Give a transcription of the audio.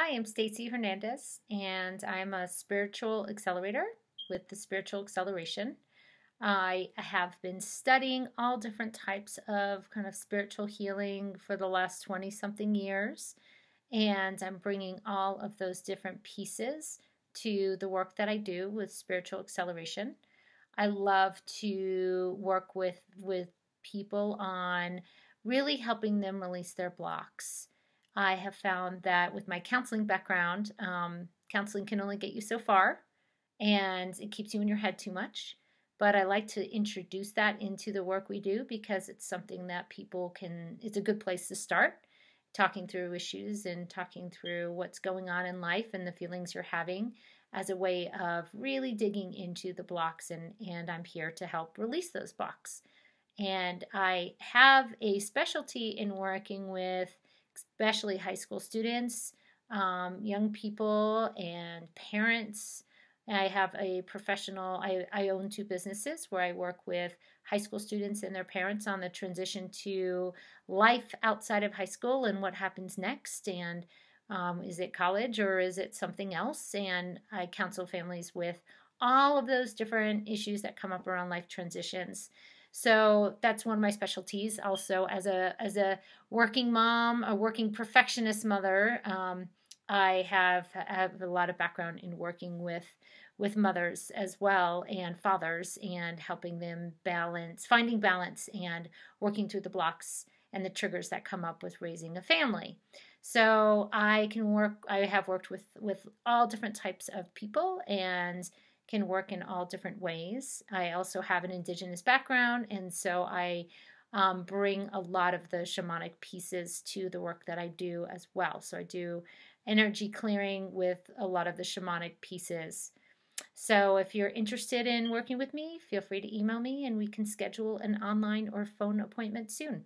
Hi, I'm Stacy Hernandez, and I'm a spiritual accelerator with the Spiritual Acceleration. I have been studying all different types of kind of spiritual healing for the last 20 something years, and I'm bringing all of those different pieces to the work that I do with spiritual acceleration. I love to work with with people on really helping them release their blocks I have found that with my counseling background, um, counseling can only get you so far and it keeps you in your head too much. But I like to introduce that into the work we do because it's something that people can, it's a good place to start talking through issues and talking through what's going on in life and the feelings you're having as a way of really digging into the blocks and and I'm here to help release those blocks. And I have a specialty in working with especially high school students, um, young people, and parents. I have a professional, I, I own two businesses where I work with high school students and their parents on the transition to life outside of high school and what happens next. And um, is it college or is it something else? And I counsel families with all of those different issues that come up around life transitions. So that's one of my specialties. Also, as a as a working mom, a working perfectionist mother, um, I have have a lot of background in working with with mothers as well and fathers and helping them balance, finding balance, and working through the blocks and the triggers that come up with raising a family. So I can work. I have worked with with all different types of people and can work in all different ways. I also have an indigenous background, and so I um, bring a lot of the shamanic pieces to the work that I do as well. So I do energy clearing with a lot of the shamanic pieces. So if you're interested in working with me, feel free to email me and we can schedule an online or phone appointment soon.